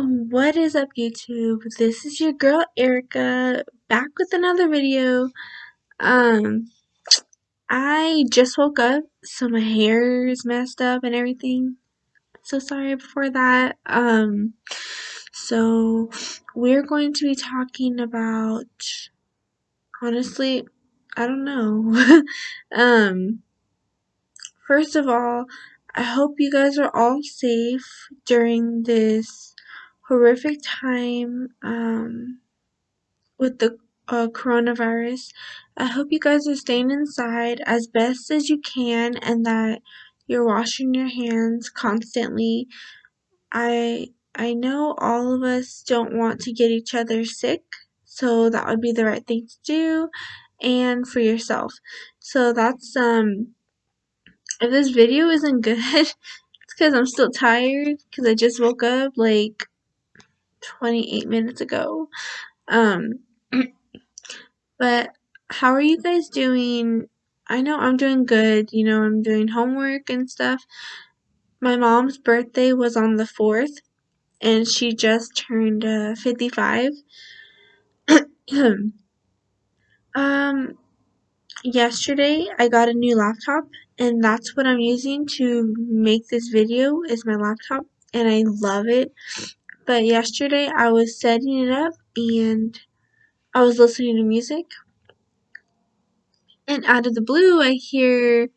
What is up YouTube? This is your girl Erica back with another video. Um I just woke up so my hair is messed up and everything. So sorry for that. Um so we're going to be talking about honestly, I don't know. um first of all, I hope you guys are all safe during this horrific time um, with the uh, coronavirus. I hope you guys are staying inside as best as you can and that you're washing your hands constantly. I I know all of us don't want to get each other sick, so that would be the right thing to do and for yourself. So that's um if this video isn't good, it's because I'm still tired because I just woke up like 28 minutes ago. Um, but how are you guys doing? I know I'm doing good. You know, I'm doing homework and stuff. My mom's birthday was on the 4th, and she just turned uh, 55. um, yesterday I got a new laptop, and that's what I'm using to make this video is my laptop, and I love it. But yesterday I was setting it up, and I was listening to music and out of the blue I hear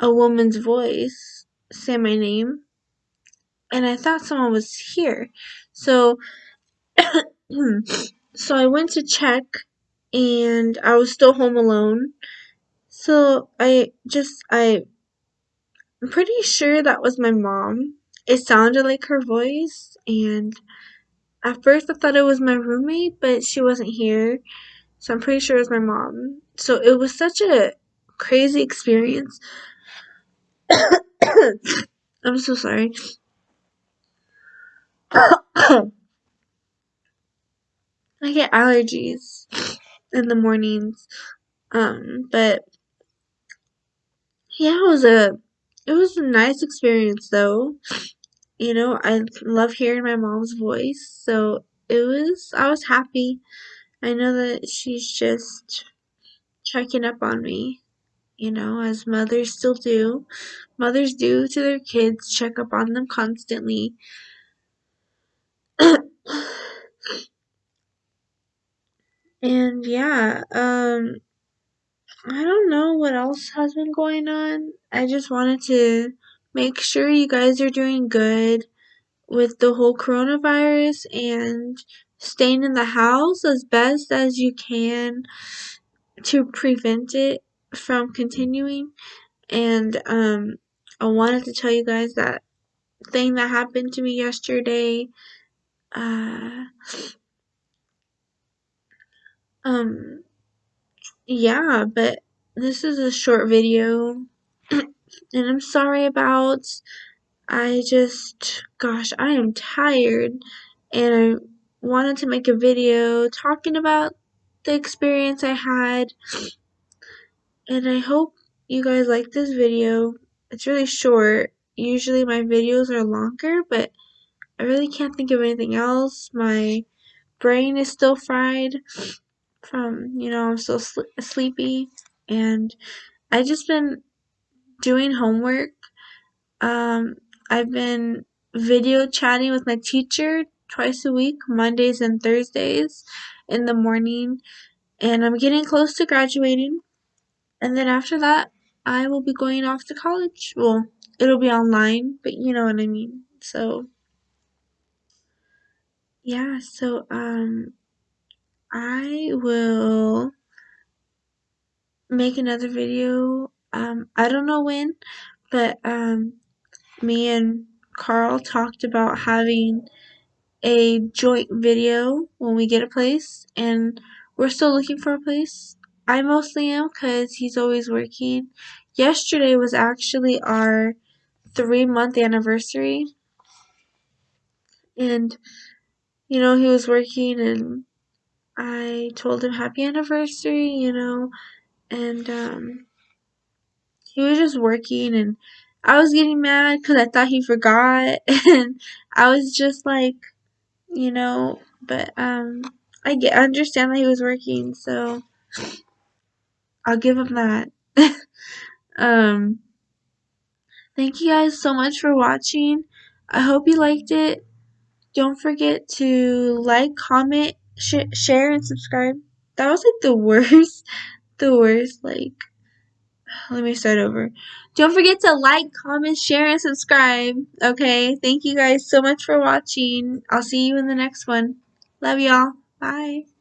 a woman's voice say my name and I thought someone was here. So so I went to check and I was still home alone. So I just I I'm pretty sure that was my mom. It sounded like her voice and at first I thought it was my roommate, but she wasn't here. So I'm pretty sure it was my mom. So it was such a crazy experience. I'm so sorry. I get allergies in the mornings. Um, but yeah, it was a it was a nice experience though. You know, I love hearing my mom's voice, so it was I was happy. I know that she's just checking up on me, you know, as mothers still do. Mothers do to their kids, check up on them constantly. and yeah, um I don't know what else has been going on. I just wanted to make sure you guys are doing good with the whole coronavirus and staying in the house as best as you can to prevent it from continuing. And um, I wanted to tell you guys that thing that happened to me yesterday. Uh, um, yeah, but this is a short video, and I'm sorry about. I just, gosh, I am tired, and I wanted to make a video talking about the experience I had, and I hope you guys like this video. It's really short. Usually my videos are longer, but I really can't think of anything else. My brain is still fried from, you know, I'm still sl sleepy, and I just been doing homework. Um, I've been video chatting with my teacher twice a week, Mondays and Thursdays in the morning, and I'm getting close to graduating. And then after that, I will be going off to college. Well, it'll be online, but you know what I mean. So, yeah, so, um, I will make another video. Um, I don't know when, but, um, me and Carl talked about having a joint video when we get a place, and we're still looking for a place. I mostly am because he's always working. Yesterday was actually our three month anniversary, and you know, he was working, and I told him happy anniversary, you know, and um, he was just working, and I was getting mad because I thought he forgot, and I was just like, you know, but um I get understand that he was working, so I'll give him that. um thank you guys so much for watching. I hope you liked it. Don't forget to like, comment, sh share, and subscribe. That was like the worst, the worst, like, let me start over. Don't forget to like, comment, share, and subscribe. Okay, thank you guys so much for watching. I'll see you in the next one. Love y'all. Bye.